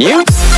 You.